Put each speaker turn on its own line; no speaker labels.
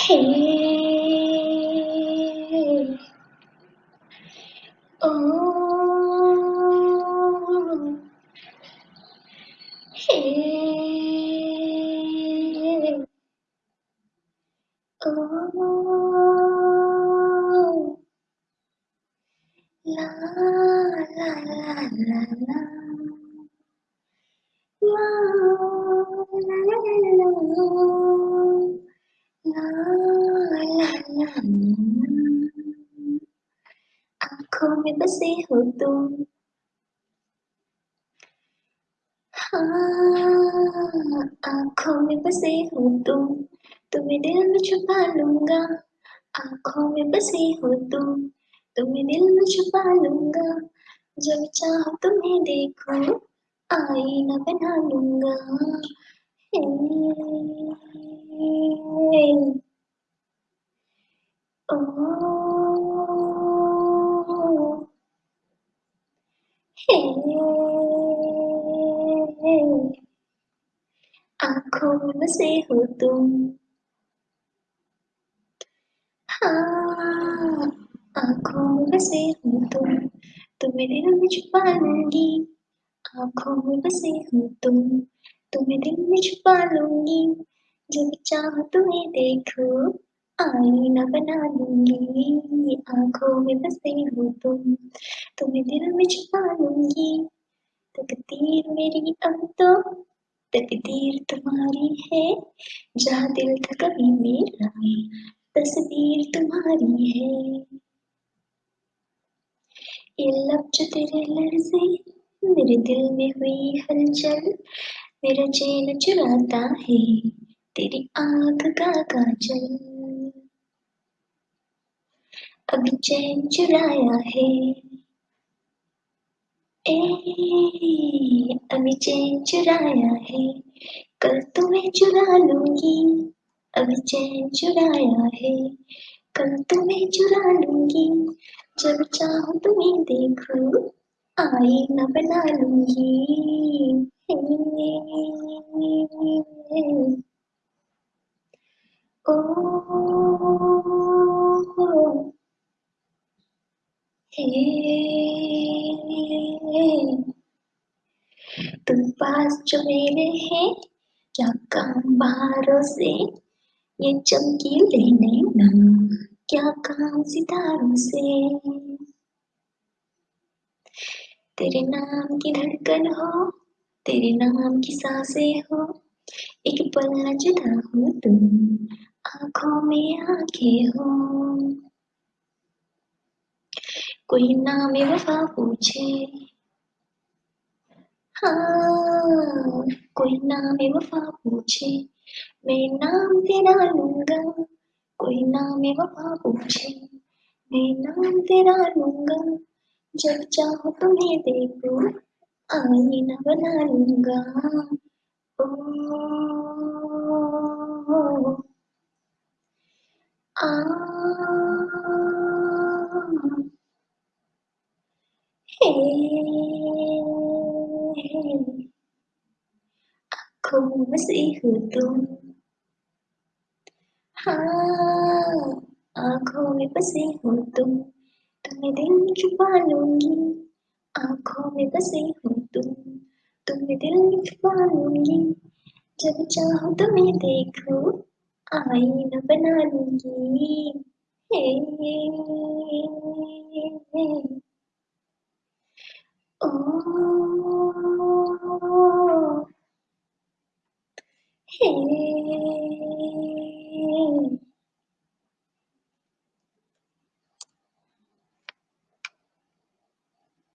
Hey, oh, hey, oh, la la la la. La. La la la la la la la la बसे हो तुम हाँ आँखों में बसे हो तुम तुम्हें दिल में छुपा लूँगा आँखों में बसे हो तुम तुम्हें दिल में छुपा लूँगा जब चाहो तुम्हें देखो आईना बना लूँगा Hey. Oh. Hey. Aku masih hutung. Ha, aku masih hutung. Tumira na chupangi. Aku masih hutung. तुम्हें दिल में छुपा लूँगी। जब चाहो तुम्हें देखो, आईना बना लूँगी। आँखों में बसे हो तुम, तुम्हें दिल में छुपा लूँगी। तकदीर मेरी अब तो तकदीर तुम्हारी है। जहाँ दिल था कभी मेरा, तस्वीर तुम्हारी है। ये लब जो तेरे लड़से मेरे दिल में हुई हलचल मेरा चैन चुराता है, तेरी आँख का काजल। अभी चैन चुराया है। ए अभी चैन चुराया है। कल तुम्हें चुरा लूँगी अभी चैन चुराया है। कल तुम्हें चुरा लूँगी, जब चाहो तुम्हें देखो। आईना बना लूँगी ओ, तुम पास जो मेरे हैं क्या काम बाहरों से ये चमकीले नैना क्या काम सितारों से तेरे नाम की धड़कन हो, तेरे नाम की साँसें हो। एक पल न जुदा हो तुम, आँखों में आँखें हो। कोई नाम वफा पूछे। हाँ कोई नाम वफा पूछे। मैं नाम तेरा लूँगा, कोई नाम वफा पूछे। मैं नाम तेरा लूँगा जब चाहो तुम्हें देखो आईना बना लूँगा ओ, आ, हे, आँखों में बसी हो तुम हाँ आँखों में बसे हो तुम तुम्हें दिल में छुपा लूँगी आँखों में बसे हो तुम तुम्हें दिल में छुपा लूँगी जब चाहो तुम्हें देखो आईना बना लूँगी। हे, ओ,